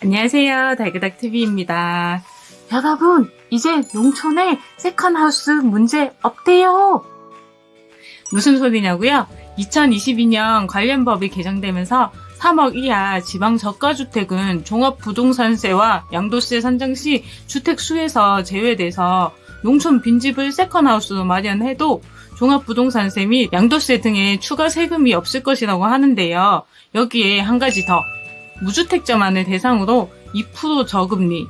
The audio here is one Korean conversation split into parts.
안녕하세요. 달그닥TV입니다. 여러분, 이제 농촌에 세컨하우스 문제 없대요. 무슨 소리냐고요? 2022년 관련 법이 개정되면서 3억 이하 지방 저가주택은 종합부동산세와 양도세 산정 시 주택 수에서 제외돼서 농촌 빈집을 세컨하우스로 마련해도 종합부동산세 및 양도세 등의 추가 세금이 없을 것이라고 하는데요. 여기에 한 가지 더. 무주택자만을 대상으로 2% 저금리,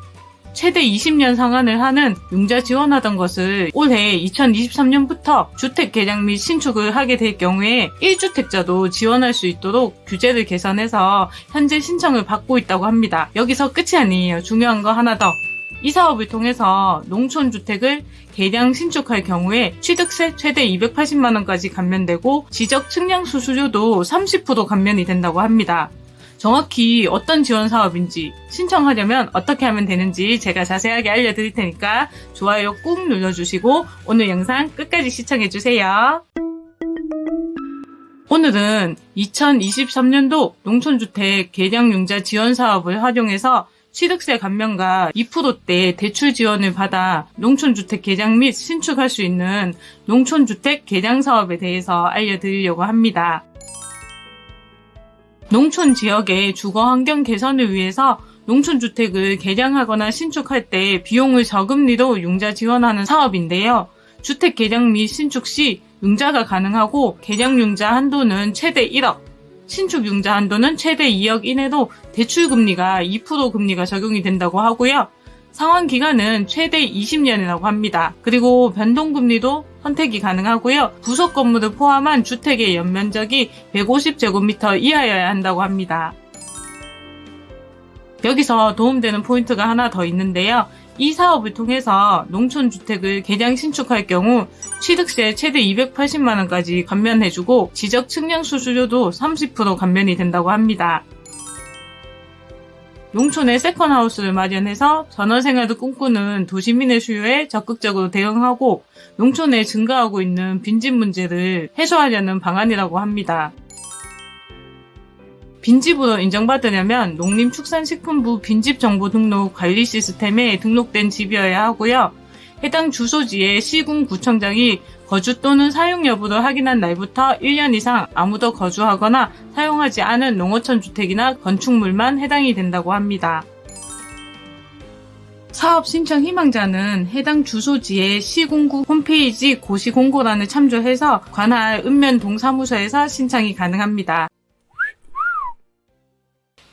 최대 20년 상환을 하는 융자 지원하던 것을 올해 2023년부터 주택 개량 및 신축을 하게 될 경우에 1주택자도 지원할 수 있도록 규제를 개선해서 현재 신청을 받고 있다고 합니다. 여기서 끝이 아니에요. 중요한 거 하나 더. 이 사업을 통해서 농촌 주택을 개량 신축할 경우에 취득세 최대 280만원까지 감면되고 지적 측량 수수료도 30% 감면이 된다고 합니다. 정확히 어떤 지원 사업인지 신청하려면 어떻게 하면 되는지 제가 자세하게 알려드릴 테니까 좋아요 꾹 눌러주시고 오늘 영상 끝까지 시청해주세요. 오늘은 2023년도 농촌주택 개량융자 지원 사업을 활용해서 취득세 감면과 2%대 대출 지원을 받아 농촌주택 개량 및 신축할 수 있는 농촌주택 개량 사업에 대해서 알려드리려고 합니다. 농촌 지역의 주거 환경 개선을 위해서 농촌주택을 개량하거나 신축할 때 비용을 저금리로 융자 지원하는 사업인데요. 주택 개량 및 신축 시 융자가 가능하고 개량 융자 한도는 최대 1억, 신축 융자 한도는 최대 2억 이내로 대출 금리가 2% 금리가 적용이 된다고 하고요. 상환 기간은 최대 20년이라고 합니다. 그리고 변동금리도 선택이 가능하고요. 부속 건물을 포함한 주택의 연면적이 150제곱미터 이하여야 한다고 합니다. 여기서 도움되는 포인트가 하나 더 있는데요. 이 사업을 통해서 농촌주택을 개량 신축할 경우 취득세 최대 280만원까지 감면해주고 지적 측량 수수료도 30% 감면이 된다고 합니다. 농촌에 세컨하우스를 마련해서 전원생활을 꿈꾸는 도시민의 수요에 적극적으로 대응하고 농촌에 증가하고 있는 빈집 문제를 해소하려는 방안이라고 합니다. 빈집으로 인정받으려면 농림축산식품부 빈집 정보 등록 관리 시스템에 등록된 집이어야 하고요. 해당 주소지의 시군 구청장이 거주 또는 사용 여부를 확인한 날부터 1년 이상 아무도 거주하거나 사용하지 않은 농어촌 주택이나 건축물만 해당이 된다고 합니다. 사업 신청 희망자는 해당 주소지의 시군구 홈페이지 고시공고란을 참조해서 관할 읍면동사무소에서 신청이 가능합니다.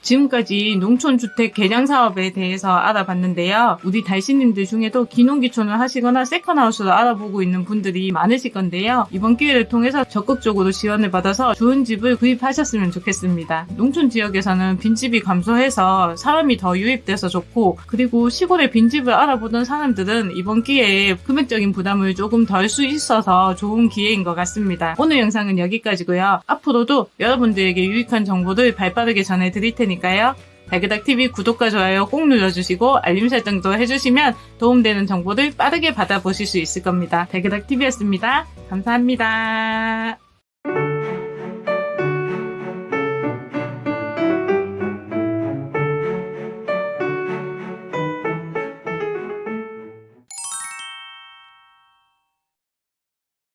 지금까지 농촌주택 개량 사업에 대해서 알아봤는데요. 우리 달씨님들 중에도 기농기촌을 하시거나 세컨하우스를 알아보고 있는 분들이 많으실 건데요. 이번 기회를 통해서 적극적으로 지원을 받아서 좋은 집을 구입하셨으면 좋겠습니다. 농촌 지역에서는 빈집이 감소해서 사람이 더 유입돼서 좋고 그리고 시골의 빈집을 알아보던 사람들은 이번 기회에 금액적인 부담을 조금 덜 수 있어서 좋은 기회인 것 같습니다. 오늘 영상은 여기까지고요. 앞으로도 여러분들에게 유익한 정보를 발빠르게 전해드릴 테니까 테니까요. 달그닥TV 구독과 좋아요 꼭 눌러주시고 알림 설정도 해주시면 도움되는 정보를 빠르게 받아보실 수 있을 겁니다. 달그닥TV였습니다. 감사합니다.